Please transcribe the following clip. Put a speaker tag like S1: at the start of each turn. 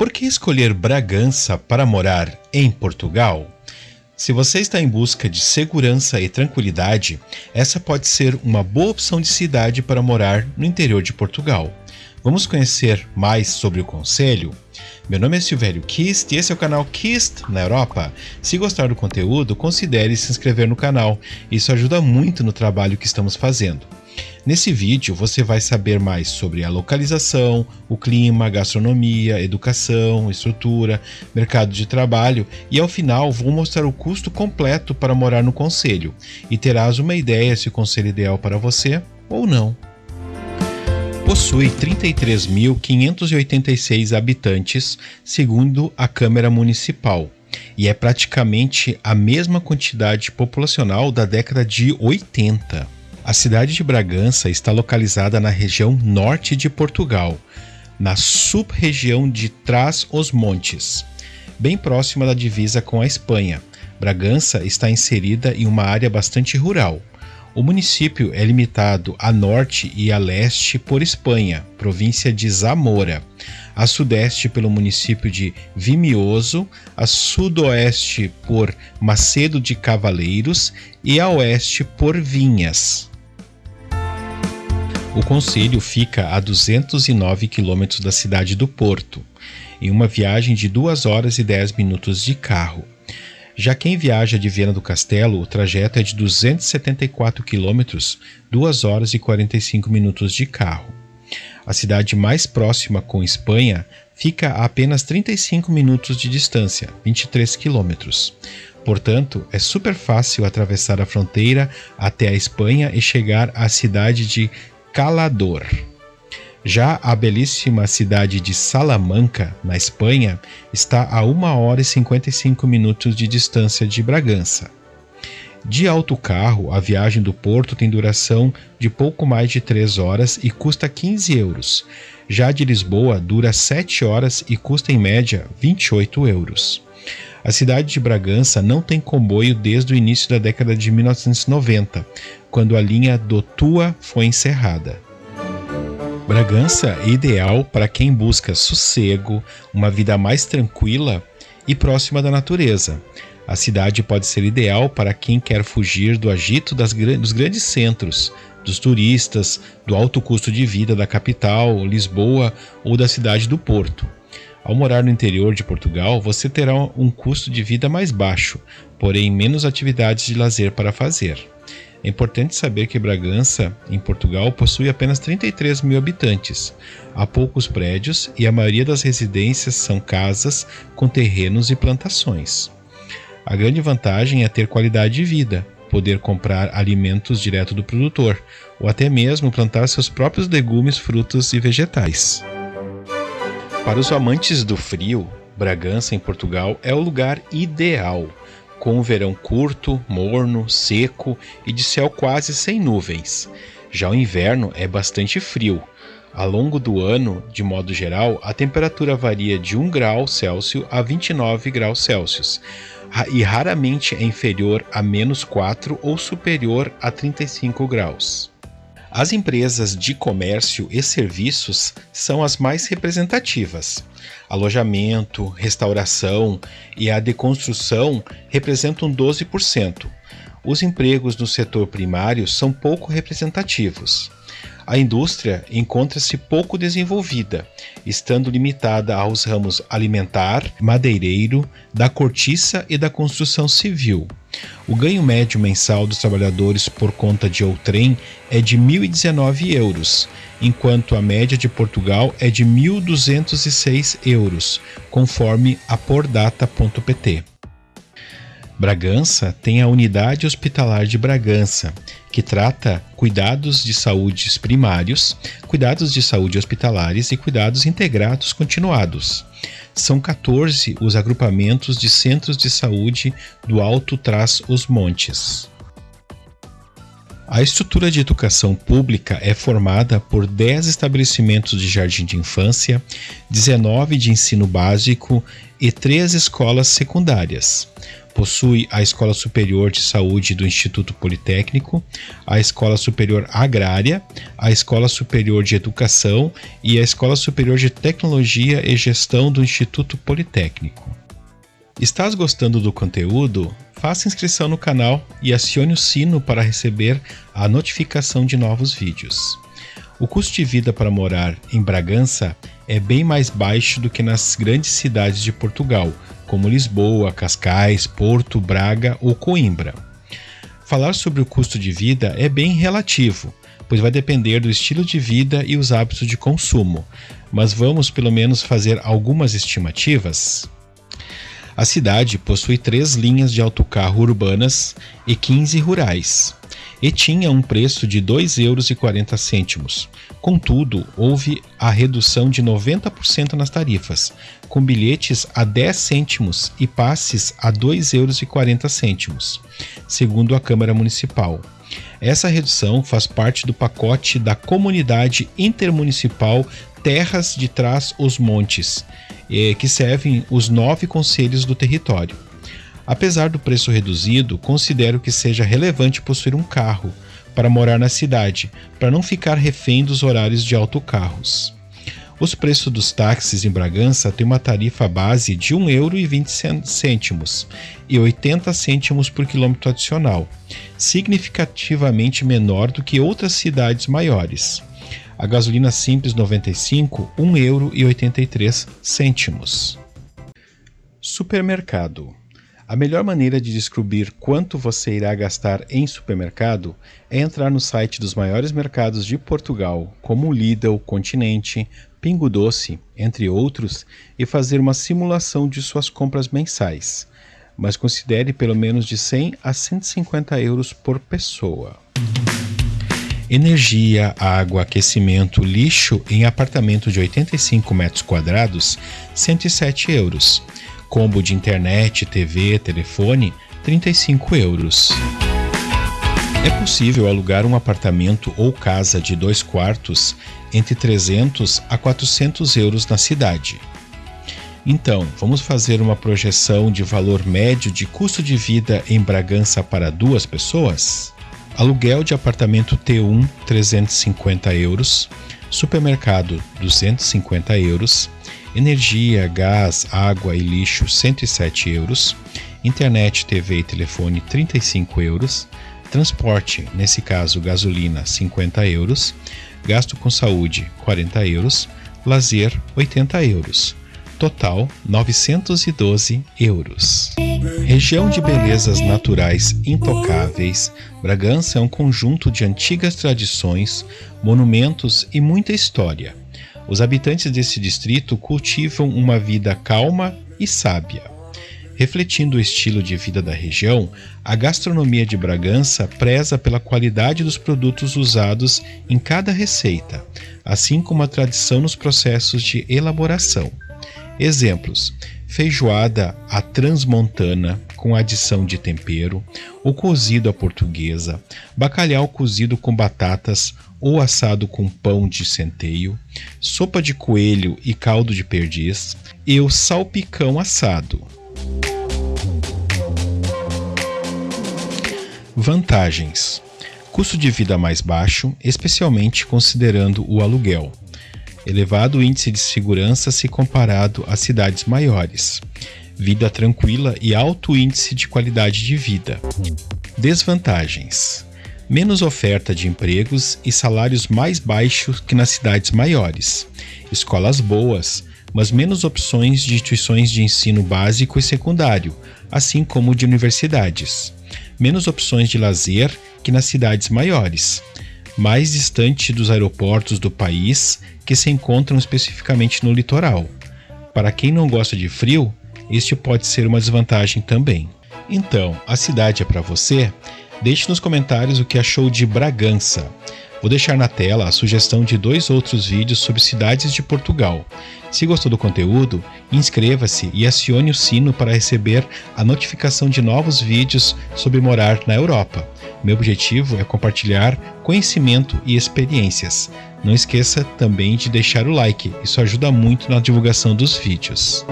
S1: Por que escolher Bragança para morar em Portugal? Se você está em busca de segurança e tranquilidade, essa pode ser uma boa opção de cidade para morar no interior de Portugal. Vamos conhecer mais sobre o conselho? Meu nome é Silvério Kist e esse é o canal Kist na Europa. Se gostar do conteúdo, considere se inscrever no canal, isso ajuda muito no trabalho que estamos fazendo. Nesse vídeo você vai saber mais sobre a localização, o clima, gastronomia, educação, estrutura, mercado de trabalho e ao final vou mostrar o custo completo para morar no conselho e terás uma ideia se o conselho é ideal para você ou não. Possui 33.586 habitantes, segundo a Câmara Municipal, e é praticamente a mesma quantidade populacional da década de 80. A cidade de Bragança está localizada na região norte de Portugal, na sub-região de Trás-os-Montes, bem próxima da divisa com a Espanha. Bragança está inserida em uma área bastante rural. O município é limitado a norte e a leste por Espanha, província de Zamora, a sudeste pelo município de Vimioso, a sudoeste por Macedo de Cavaleiros e a oeste por Vinhas. O concelho fica a 209 quilômetros da cidade do Porto, em uma viagem de 2 horas e 10 minutos de carro. Já quem viaja de Viena do Castelo, o trajeto é de 274 quilômetros, 2 horas e 45 minutos de carro. A cidade mais próxima com Espanha fica a apenas 35 minutos de distância, 23 quilômetros. Portanto, é super fácil atravessar a fronteira até a Espanha e chegar à cidade de Calador. Já a belíssima cidade de Salamanca, na Espanha, está a 1 hora e 55 minutos de distância de Bragança. De autocarro, a viagem do Porto tem duração de pouco mais de 3 horas e custa 15 euros. Já de Lisboa, dura 7 horas e custa em média 28 euros. A cidade de Bragança não tem comboio desde o início da década de 1990, quando a linha do Tua foi encerrada. Bragança é ideal para quem busca sossego, uma vida mais tranquila e próxima da natureza. A cidade pode ser ideal para quem quer fugir do agito das, dos grandes centros, dos turistas, do alto custo de vida da capital, Lisboa ou da cidade do Porto. Ao morar no interior de Portugal, você terá um custo de vida mais baixo, porém menos atividades de lazer para fazer. É importante saber que Bragança, em Portugal, possui apenas 33 mil habitantes. Há poucos prédios e a maioria das residências são casas com terrenos e plantações. A grande vantagem é ter qualidade de vida, poder comprar alimentos direto do produtor, ou até mesmo plantar seus próprios legumes, frutos e vegetais. Para os amantes do frio, Bragança, em Portugal, é o lugar ideal com um verão curto, morno, seco e de céu quase sem nuvens. Já o inverno é bastante frio. Ao longo do ano, de modo geral, a temperatura varia de 1 grau Celsius a 29 graus Celsius e raramente é inferior a menos 4 ou superior a 35 graus. As empresas de comércio e serviços são as mais representativas. Alojamento, restauração e a deconstrução representam 12%. Os empregos no setor primário são pouco representativos. A indústria encontra-se pouco desenvolvida, estando limitada aos ramos alimentar, madeireiro, da cortiça e da construção civil. O ganho médio mensal dos trabalhadores por conta de outrem é de 1.019 euros, enquanto a média de Portugal é de 1.206 euros, conforme a pordata.pt. Bragança tem a Unidade Hospitalar de Bragança, que trata cuidados de saúde primários, cuidados de saúde hospitalares e cuidados integrados continuados. São 14 os agrupamentos de centros de saúde do Alto Trás os Montes. A estrutura de educação pública é formada por 10 estabelecimentos de jardim de infância, 19 de ensino básico e 3 escolas secundárias. Possui a Escola Superior de Saúde do Instituto Politécnico, a Escola Superior Agrária, a Escola Superior de Educação e a Escola Superior de Tecnologia e Gestão do Instituto Politécnico. Estás gostando do conteúdo? Faça inscrição no canal e acione o sino para receber a notificação de novos vídeos. O custo de vida para morar em Bragança é bem mais baixo do que nas grandes cidades de Portugal, como Lisboa, Cascais, Porto, Braga ou Coimbra. Falar sobre o custo de vida é bem relativo, pois vai depender do estilo de vida e os hábitos de consumo, mas vamos pelo menos fazer algumas estimativas. A cidade possui três linhas de autocarro urbanas e 15 rurais e tinha um preço de R$ 2,40 Contudo, houve a redução de 90% nas tarifas, com bilhetes a 10 cêntimos e passes a R$ 2,40 segundo a Câmara Municipal. Essa redução faz parte do pacote da Comunidade Intermunicipal Terras de Trás os Montes, eh, que servem os nove conselhos do território. Apesar do preço reduzido, considero que seja relevante possuir um carro para morar na cidade, para não ficar refém dos horários de autocarros. Os preços dos táxis em Bragança têm uma tarifa base de R$ 1,20 e 80 cêntimos por quilômetro adicional, significativamente menor do que outras cidades maiores. A gasolina simples 95, R$ 1,83. Supermercado a melhor maneira de descobrir quanto você irá gastar em supermercado é entrar no site dos maiores mercados de Portugal, como Lidl, Continente, Pingo Doce, entre outros, e fazer uma simulação de suas compras mensais. Mas considere pelo menos de 100 a 150 euros por pessoa. Energia, água, aquecimento, lixo em apartamento de 85 metros quadrados, 107 euros Combo de internet, TV, telefone, 35 euros. É possível alugar um apartamento ou casa de dois quartos entre 300 a 400 euros na cidade. Então, vamos fazer uma projeção de valor médio de custo de vida em Bragança para duas pessoas? Aluguel de apartamento T1, 350 euros. Supermercado, 250 euros energia, gás, água e lixo 107 euros, internet, TV e telefone 35 euros, transporte, nesse caso gasolina 50 euros, gasto com saúde 40 euros, lazer 80 euros. Total 912 euros. Região de belezas naturais intocáveis, Bragança é um conjunto de antigas tradições, monumentos e muita história os habitantes desse distrito cultivam uma vida calma e sábia. Refletindo o estilo de vida da região, a gastronomia de Bragança preza pela qualidade dos produtos usados em cada receita, assim como a tradição nos processos de elaboração. Exemplos: feijoada à transmontana com adição de tempero, o cozido à portuguesa, bacalhau cozido com batatas ou assado com pão de centeio, sopa de coelho e caldo de perdiz e o salpicão assado. Vantagens: custo de vida mais baixo, especialmente considerando o aluguel. Elevado índice de segurança se comparado a cidades maiores. Vida tranquila e alto índice de qualidade de vida. Desvantagens: menos oferta de empregos e salários mais baixos que nas cidades maiores, escolas boas, mas menos opções de instituições de ensino básico e secundário, assim como de universidades, menos opções de lazer que nas cidades maiores, mais distante dos aeroportos do país que se encontram especificamente no litoral. Para quem não gosta de frio, este pode ser uma desvantagem também. Então, a cidade é para você? Deixe nos comentários o que achou de Bragança. Vou deixar na tela a sugestão de dois outros vídeos sobre cidades de Portugal. Se gostou do conteúdo, inscreva-se e acione o sino para receber a notificação de novos vídeos sobre morar na Europa. Meu objetivo é compartilhar conhecimento e experiências. Não esqueça também de deixar o like, isso ajuda muito na divulgação dos vídeos.